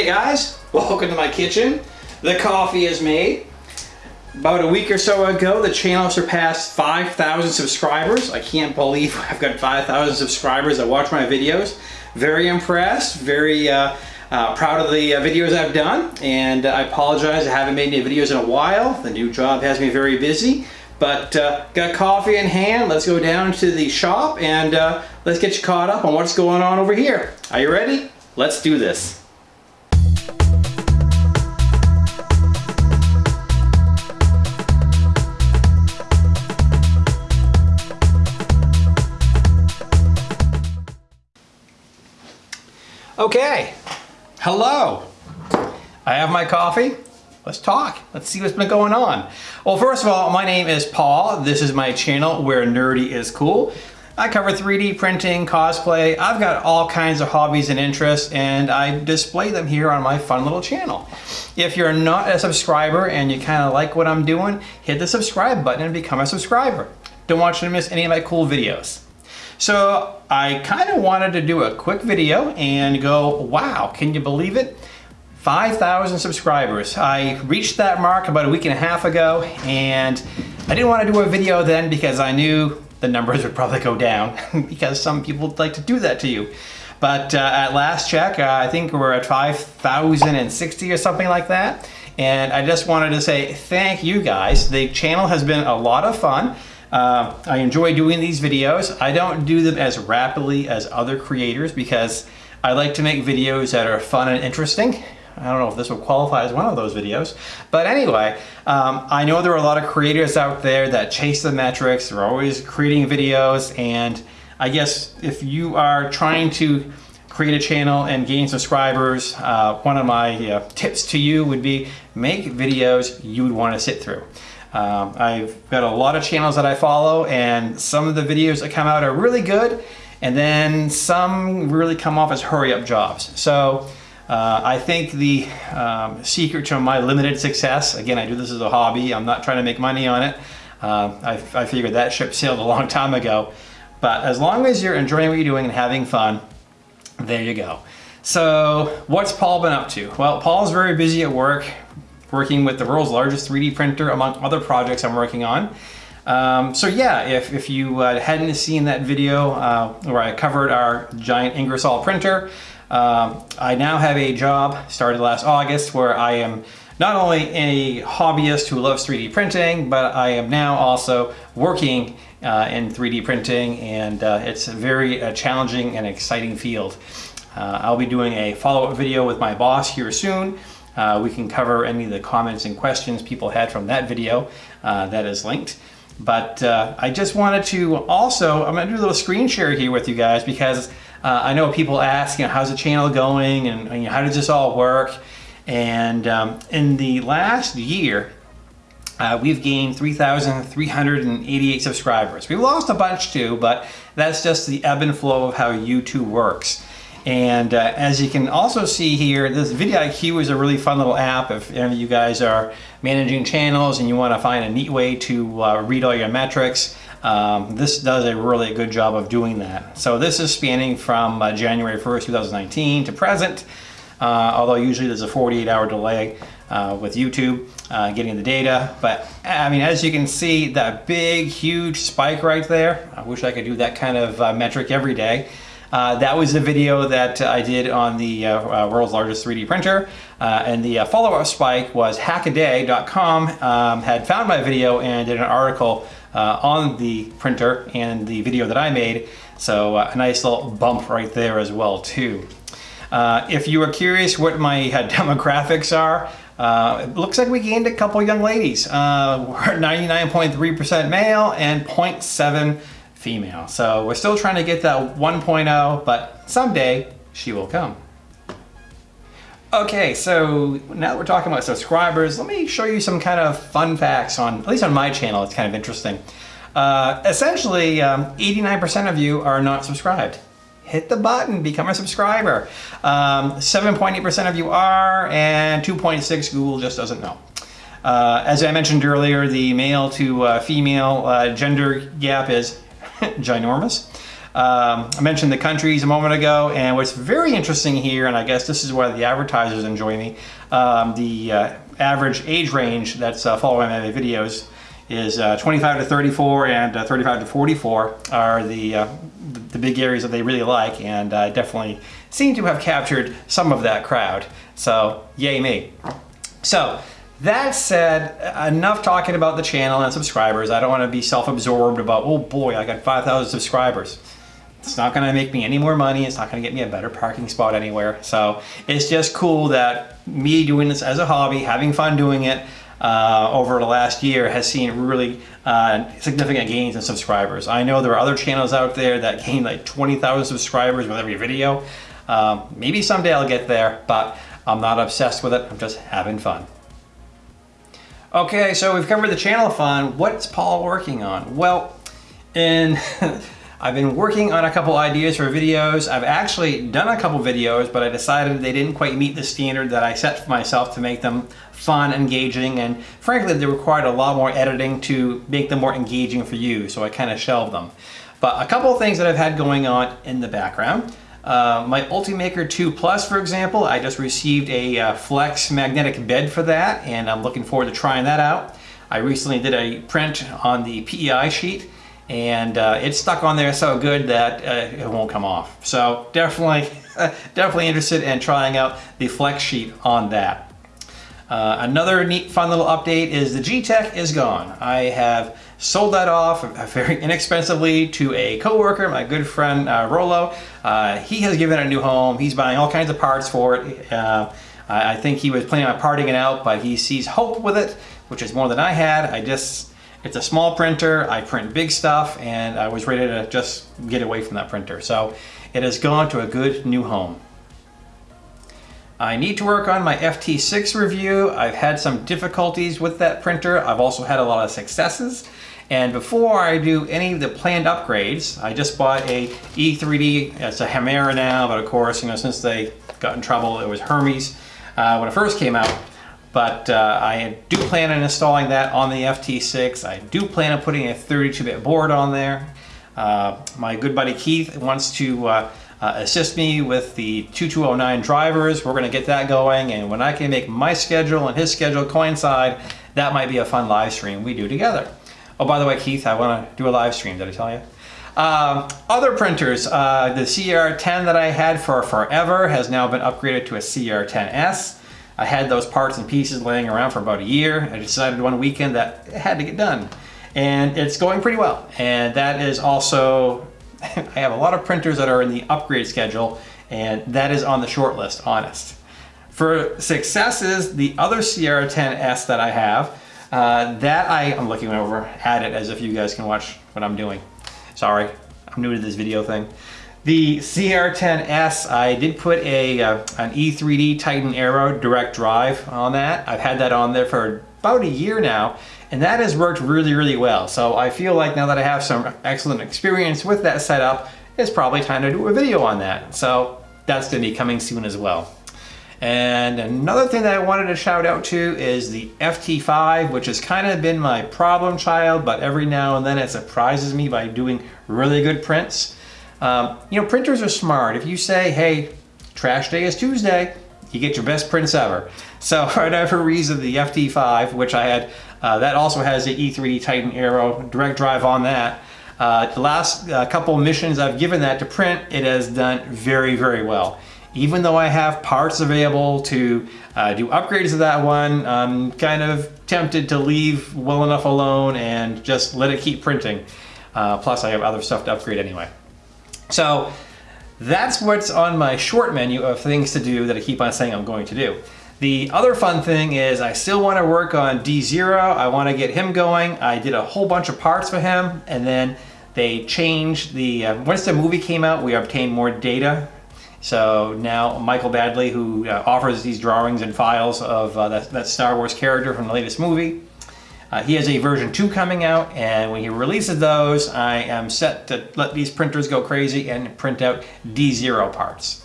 Hey guys, welcome to my kitchen. The coffee is made. About a week or so ago, the channel surpassed 5,000 subscribers. I can't believe I've got 5,000 subscribers that watch my videos. Very impressed, very uh, uh, proud of the uh, videos I've done, and I apologize I haven't made any videos in a while. The new job has me very busy, but uh, got coffee in hand. Let's go down to the shop and uh, let's get you caught up on what's going on over here. Are you ready? Let's do this. Okay, hello. I have my coffee. Let's talk. Let's see what's been going on. Well, first of all, my name is Paul. This is my channel where nerdy is cool. I cover 3D printing, cosplay. I've got all kinds of hobbies and interests and I display them here on my fun little channel. If you're not a subscriber and you kind of like what I'm doing, hit the subscribe button and become a subscriber. Don't want you to miss any of my cool videos. So I kind of wanted to do a quick video and go, wow, can you believe it? 5,000 subscribers. I reached that mark about a week and a half ago and I didn't want to do a video then because I knew the numbers would probably go down because some people like to do that to you. But uh, at last check, uh, I think we're at 5,060 or something like that. And I just wanted to say thank you guys. The channel has been a lot of fun. Uh, I enjoy doing these videos. I don't do them as rapidly as other creators because I like to make videos that are fun and interesting. I don't know if this will qualify as one of those videos. But anyway, um, I know there are a lot of creators out there that chase the metrics. They're always creating videos. And I guess if you are trying to create a channel and gain subscribers, uh, one of my uh, tips to you would be make videos you would want to sit through. Um, I've got a lot of channels that I follow and some of the videos that come out are really good and then some really come off as hurry up jobs. So uh, I think the um, secret to my limited success, again, I do this as a hobby, I'm not trying to make money on it. Uh, I, I figured that ship sailed a long time ago. But as long as you're enjoying what you're doing and having fun, there you go. So what's Paul been up to? Well, Paul's very busy at work, working with the world's largest 3D printer among other projects I'm working on. Um, so yeah, if, if you uh, hadn't seen that video uh, where I covered our giant Ingersoll printer, um, I now have a job started last August where I am not only a hobbyist who loves 3D printing, but I am now also working uh, in 3D printing and uh, it's a very uh, challenging and exciting field. Uh, I'll be doing a follow-up video with my boss here soon uh, we can cover any of the comments and questions people had from that video uh, that is linked. But uh, I just wanted to also, I'm gonna do a little screen share here with you guys because uh, I know people ask, you know, how's the channel going and you know, how does this all work? And um, in the last year, uh, we've gained 3,388 subscribers. We've lost a bunch too, but that's just the ebb and flow of how YouTube works. And uh, as you can also see here, this vidIQ is a really fun little app if any of you guys are managing channels and you want to find a neat way to uh, read all your metrics. Um, this does a really good job of doing that. So this is spanning from uh, January 1st, 2019 to present, uh, although usually there's a 48 hour delay uh, with YouTube uh, getting the data. But I mean, as you can see, that big, huge spike right there, I wish I could do that kind of metric every day. Uh, that was the video that I did on the uh, uh world's largest 3D printer. Uh, and the uh, follow-up spike was hackaday.com um, had found my video and did an article on the printer and the video that I made. So a nice little bump right there as well too. if you are curious what my demographics are, uh, it looks like we gained a couple young ladies. Uh, we're 99.3% male and 0.7 female. So we're still trying to get that 1.0, but someday she will come. Okay, so now that we're talking about subscribers, let me show you some kind of fun facts on, at least on my channel, it's kind of interesting. Uh, essentially, 89% um, of you are not subscribed. Hit the button, become a subscriber. 7.8% um, of you are, and 2.6 Google just doesn't know. Uh, as I mentioned earlier, the male to uh, female uh, gender gap is ginormous. Um, I mentioned the countries a moment ago, and what's very interesting here, and I guess this is why the advertisers enjoy me, um, the uh, average age range that's uh, following my videos is uh, 25 to 34 and uh, 35 to 44 are the, uh, the, the big areas that they really like, and I definitely seem to have captured some of that crowd. So, yay me. So, that said, enough talking about the channel and subscribers. I don't want to be self-absorbed about, oh boy, I got 5,000 subscribers. It's not going to make me any more money. It's not going to get me a better parking spot anywhere. So it's just cool that me doing this as a hobby, having fun doing it uh, over the last year has seen really uh, significant gains in subscribers. I know there are other channels out there that gain like 20,000 subscribers with every video. Um, maybe someday I'll get there, but I'm not obsessed with it. I'm just having fun. Okay, so we've covered the channel fun. What's Paul working on? Well, in I've been working on a couple ideas for videos. I've actually done a couple videos, but I decided they didn't quite meet the standard that I set for myself to make them fun, engaging, and frankly, they required a lot more editing to make them more engaging for you, so I kind of shelved them. But a couple of things that I've had going on in the background. Uh, my Ultimaker 2 Plus, for example, I just received a uh, flex magnetic bed for that, and I'm looking forward to trying that out. I recently did a print on the PEI sheet, and uh, it's stuck on there so good that uh, it won't come off. So definitely, definitely interested in trying out the flex sheet on that. Uh, another neat fun little update is the Geeetech is gone. I have sold that off very inexpensively to a coworker, my good friend uh, Rolo. Uh, he has given it a new home. He's buying all kinds of parts for it. Uh, I think he was planning on parting it out, but he sees hope with it, which is more than I had. I just it's a small printer, I print big stuff, and I was ready to just get away from that printer. So it has gone to a good new home. I need to work on my FT6 review. I've had some difficulties with that printer. I've also had a lot of successes. And before I do any of the planned upgrades, I just bought a E3D. It's a Hemera now, but of course, you know, since they got in trouble, it was Hermes uh, when it first came out. But uh, I do plan on installing that on the FT6. I do plan on putting a 32-bit board on there. Uh, my good buddy Keith wants to uh, uh assist me with the 2209 drivers. We're going to get that going, and when I can make my schedule and his schedule coincide, that might be a fun live stream we do together. Oh, by the way, Keith, I want to do a live stream. Did I tell you? Um, other printers, uh, the CR10 that I had for forever has now been upgraded to a CR10S. I had those parts and pieces laying around for about a year. I decided one weekend that it had to get done. And it's going pretty well. And that is also, I have a lot of printers that are in the upgrade schedule and that is on the short list, honest. For successes, the other CR10S that I have, uh, that I, I'm looking over at it as if you guys can watch what I'm doing. Sorry, I'm new to this video thing. The CR10S, I did put a uh, an E3D Titan Aero direct drive on that. I've had that on there for about a year now, and that has worked really, really well. So I feel like now that I have some excellent experience with that setup, it's probably time to do a video on that. So that's gonna be coming soon as well. And another thing that I wanted to shout out to is the FT5, which has kind of been my problem child, but every now and then it surprises me by doing really good prints. Um, you know, printers are smart. If you say, hey, trash day is Tuesday, you get your best prints ever. So for whatever reason, the FT5, which I had, uh, that also has the E3D Titan Aero direct drive on that. Uh, the last uh, couple missions I've given that to print, it has done very, very well. Even though I have parts available to uh, do upgrades to that one, I'm kind of tempted to leave well enough alone and just let it keep printing. Uh, plus I have other stuff to upgrade anyway. So that's what's on my short menu of things to do that I keep on saying I'm going to do. The other fun thing is I still want to work on D0. I want to get him going. I did a whole bunch of parts for him and then they changed the, uh, once the movie came out, we obtained more data. So now Michael Baddeley, who uh, offers these drawings and files of uh, that, that Star Wars character from the latest movie, uh, he has a version 2 coming out, and when he releases those, I am set to let these printers go crazy and print out D0 parts.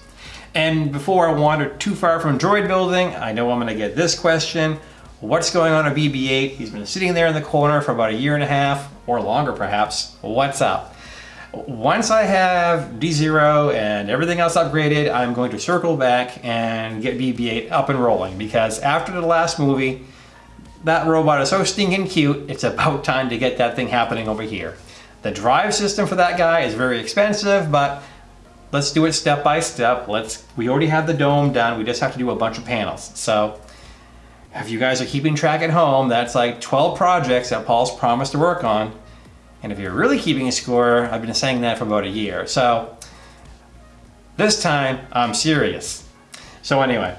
And before I wander too far from droid building, I know I'm going to get this question. What's going on at BB-8? He's been sitting there in the corner for about a year and a half, or longer perhaps. What's up? Once I have D0 and everything else upgraded, I'm going to circle back and get BB-8 up and rolling because after the last movie, that robot is so stinking cute, it's about time to get that thing happening over here. The drive system for that guy is very expensive, but let's do it step by step. Let's. We already have the dome done, we just have to do a bunch of panels. So if you guys are keeping track at home, that's like 12 projects that Paul's promised to work on. And if you're really keeping a score, I've been saying that for about a year. So this time I'm serious. So anyway,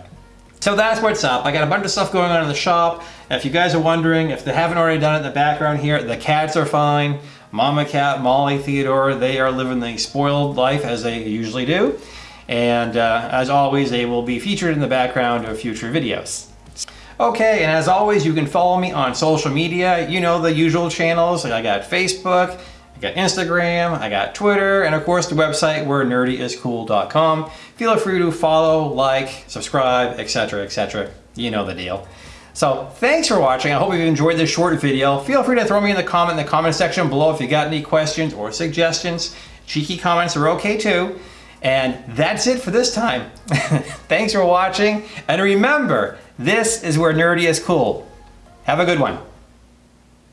so that's what's up. I got a bunch of stuff going on in the shop. If you guys are wondering, if they haven't already done it in the background here, the cats are fine. Mama cat, Molly, Theodore, they are living the spoiled life as they usually do. And uh, as always, they will be featured in the background of future videos. Okay, and as always, you can follow me on social media. You know the usual channels. I got Facebook, I got Instagram, I got Twitter, and of course the website where nerdyiscool.com. Feel free to follow, like, subscribe, etc., etc. You know the deal. So thanks for watching. I hope you've enjoyed this short video. Feel free to throw me in the comment in the comment section below if you got any questions or suggestions. Cheeky comments are okay too. And that's it for this time. Thanks for watching. And remember, this is where nerdy is cool. Have a good one.